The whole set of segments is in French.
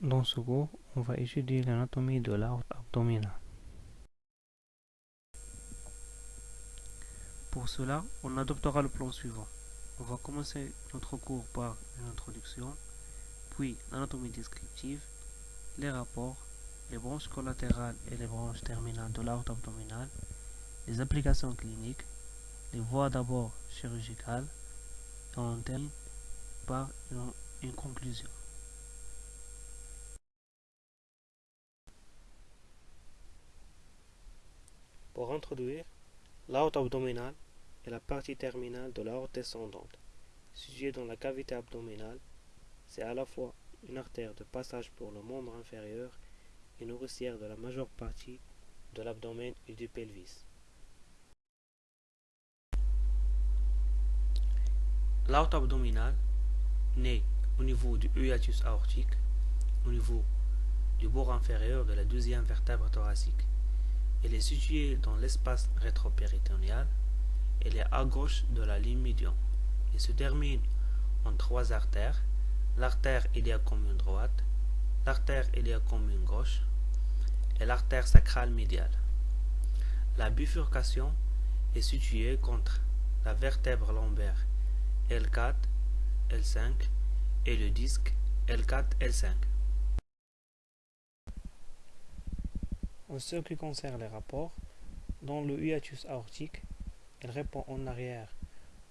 Dans ce cours, on va étudier l'anatomie de l'aorte abdominale. Pour cela, on adoptera le plan suivant. On va commencer notre cours par une introduction, puis l'anatomie descriptive, les rapports, les branches collatérales et les branches terminales de l'aorte abdominale, les applications cliniques, les voies d'abord chirurgicales, et on termine par une conclusion. Pour introduire, l'aorte abdominale est la partie terminale de l'aorte descendante, située dans la cavité abdominale. C'est à la fois une artère de passage pour le membre inférieur et nourricière de la majeure partie de l'abdomen et du pelvis. L'aorte abdominale naît au niveau du hiatus aortique, au niveau du bord inférieur de la deuxième vertèbre thoracique. Elle est située dans l'espace rétropéritonéal. Elle est à gauche de la ligne médiane. Elle se termine en trois artères. L'artère commune droite, l'artère commune gauche et l'artère sacrale médiale. La bifurcation est située contre la vertèbre lombaire L4, L5 et le disque L4, L5. En ce qui concerne les rapports, dans le hiatus aortique, il répond en arrière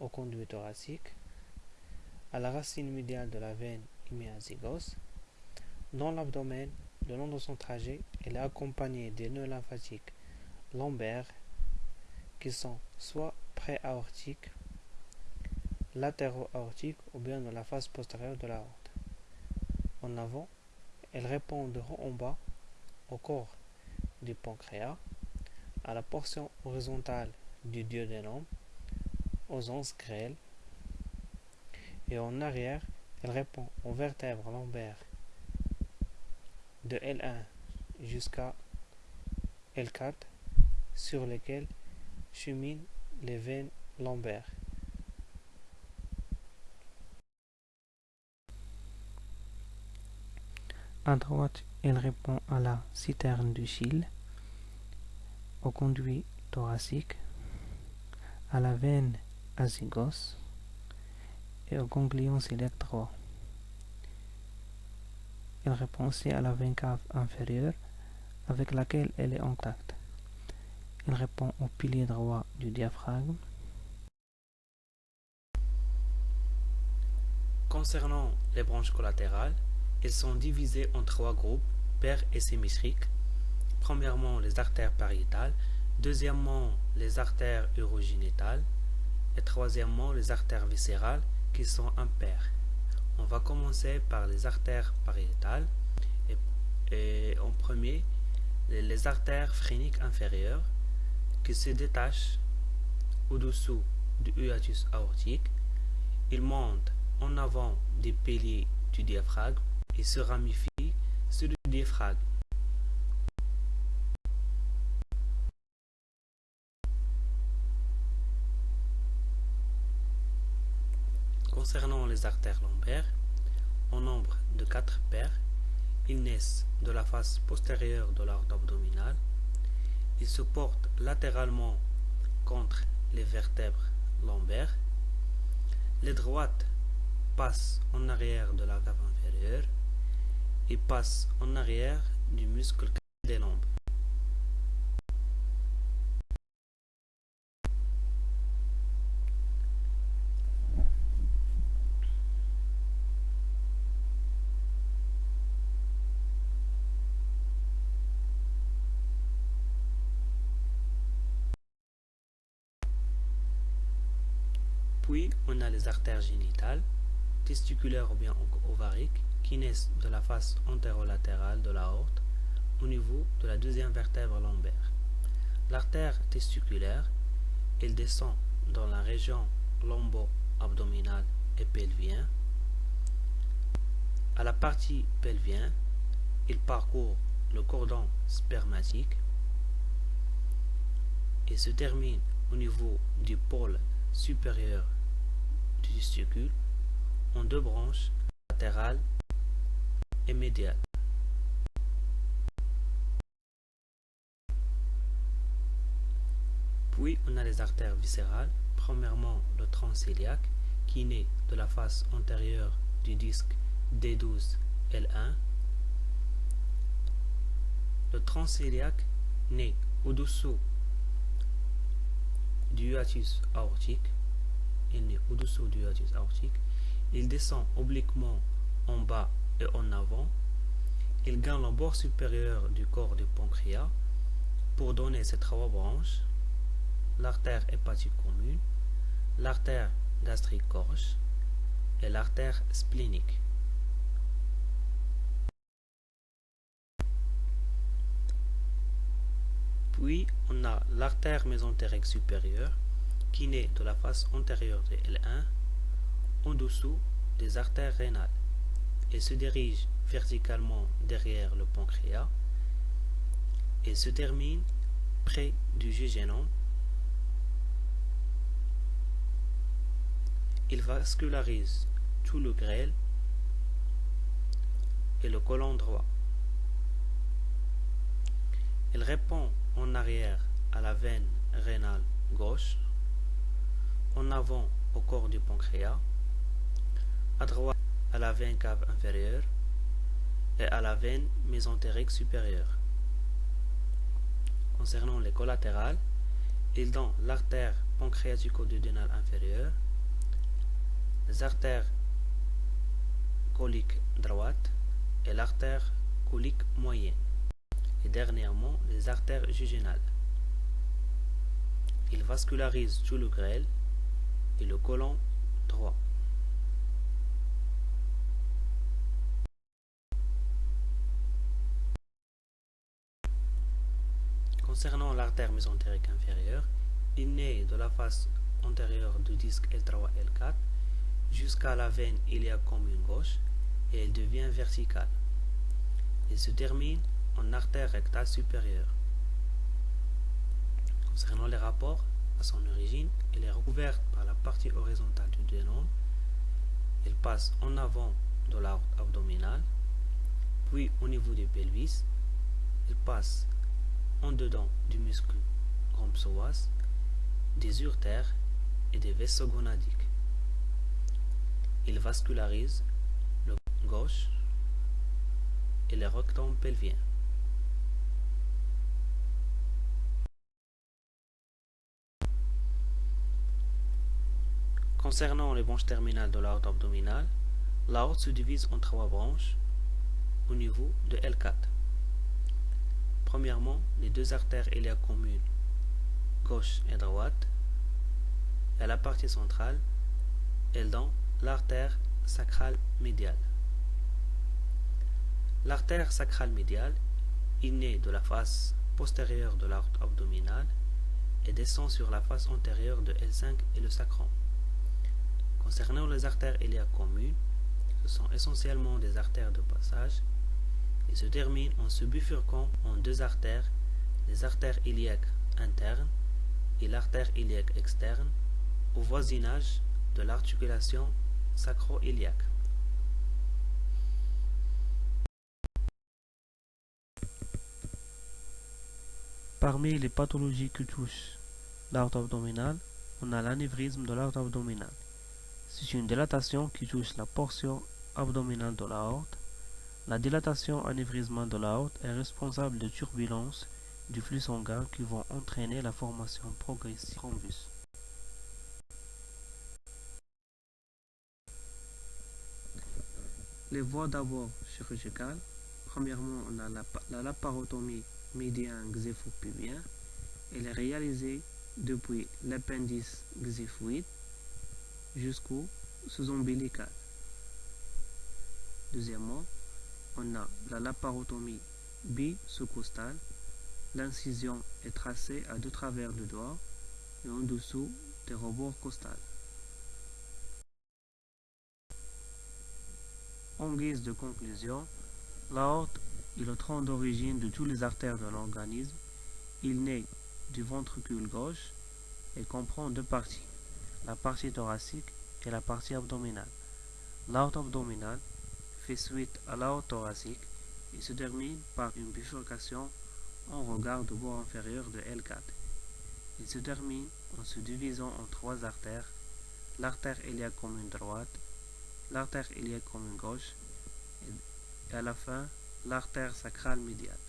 au conduit thoracique, à la racine médiale de la veine hémiazygos. Dans l'abdomen, le long de son trajet, elle est accompagnée des nœuds lymphatiques lombaires qui sont soit pré-aortiques, latéro-aortiques ou bien dans la face postérieure de l'aorte. En avant, elle répond de haut en bas au corps du pancréas, à la portion horizontale du duodénum, aux onces grêles, et en arrière, elle répond aux vertèbres lombaires de L1 jusqu'à L4 sur lesquelles cheminent les veines lombaires. À droite, elle répond à la citerne du Chile, au conduit thoracique, à la veine azygos et au ganglion ciliaire droit. Elle répond aussi à la veine cave inférieure avec laquelle elle est en contact. Elle répond au pilier droit du diaphragme. Concernant les branches collatérales, elles sont divisées en trois groupes, pairs et symétriques. Premièrement, les artères pariétales, deuxièmement, les artères urogénitales, et troisièmement, les artères viscérales qui sont impaires. On va commencer par les artères pariétales. Et, en premier, les, artères phréniques inférieures qui se détachent au-dessous du hiatus aortique. Ils montent en avant des piliers du diaphragme et se ramifie sur le diaphragme. Concernant les artères lombaires, en nombre de quatre paires, ils naissent de la face postérieure de l'arbre abdominale. Ils se portent latéralement contre les vertèbres lombaires. Les droites passent en arrière de la cave inférieure et passe en arrière du muscle des lombes. Puis, on a les artères génitales, testiculaires ou bien ovariques, qui naissent de la face antérolatérale de l'aorte au niveau de la deuxième vertèbre lombaire. L'artère testiculaire, elle descend dans la région lombo-abdominale et pelvien. À la partie pelvien, il parcourt le cordon spermatique et se termine au niveau du pôle supérieur du testicule en deux branches, latérale et médiale. Puis on a les artères viscérales, premièrement le tronc qui naît de la face antérieure du disque D12-L1. Le tronc naît au-dessous du hiatus aortique. Il naît au-dessous du hiatus aortique il descend obliquement en bas et en avant. Il gagne le bord supérieur du corps du pancréas pour donner ces trois branches l'artère hépatique commune, l'artère gastrique gorge et l'artère splénique. Puis, on a l'artère mésentérique supérieure qui naît de la face antérieure de L1 en dessous des artères rénales et se dirige verticalement derrière le pancréas et se termine près du jugénome Il vascularise tout le grêle et le côlon droit. Il répond en arrière à la veine rénale gauche, en avant au corps du pancréas, à droite à la veine cave inférieure et à la veine mésentérique supérieure. Concernant les collatérales, il donne l'artère pancréatico-duodénale inférieure, les artères coliques droite et l'artère colique moyenne, et dernièrement les artères jugénales. Il vascularise tout le grêle et le côlon droit. Concernant l'artère mésentérique inférieure, il naît de la face antérieure du disque L3 L4 jusqu'à la veine iliaque commune gauche et elle devient verticale. Il se termine en artère rectale supérieure. Concernant les rapports, à son origine, elle est recouverte par la partie horizontale du dénome. Elle passe en avant de l'arbre abdominal, puis au niveau du pelvis. Elle passe en dedans du muscle grand des urtères et des vaisseaux gonadiques. Il vascularise le gauche et le rectum pelvien. Concernant les branches terminales de l'aorte abdominale, l'aorte se divise en trois branches au niveau de L4. Premièrement, les deux artères iliaques communes, gauche et droite, et à la partie centrale, elles donnent l'artère sacrale médiale. L'artère sacrale médiale est née de la face postérieure de l'artère abdominale et descend sur la face antérieure de L5 et le sacrum. Concernant les artères iliaques communes, ce sont essentiellement des artères de passage et se terminent en se bifurquant en deux artères, les artères iliaques internes et l'artère iliaque externe au voisinage de l'articulation sacro-iliaque. Parmi les pathologies qui touchent l'aorte abdominale, on a l'anévrisme de l'aorte abdominale. C'est une dilatation qui touche la portion abdominale de l'aorte. La dilatation anévrismale de l'aorte est responsable de turbulences du flux sanguin qui vont entraîner la formation progressive thrombus. Les voies d'abord chirurgicales. Premièrement, on a la, laparotomie médian xéphopubien. Elle est réalisée depuis l'appendice xéphoïde jusqu'au sous-ombilical. Deuxièmement, on a la laparotomie bi-sous-costale. L'incision est tracée à deux travers du doigt et en dessous des rebords costales. En guise de conclusion, l'aorte est le tronc d'origine de toutes les artères de l'organisme. Il naît du ventricule gauche et comprend deux parties, la partie thoracique et la partie abdominale. L'aorte abdominale fait suite à l'aorte thoracique et se termine par une bifurcation en regard du bord inférieur de L4. Il se termine en se divisant en trois artères, l'artère iliaque commune droite, l'artère iliaque commune gauche et à la fin l'artère sacrale médiale.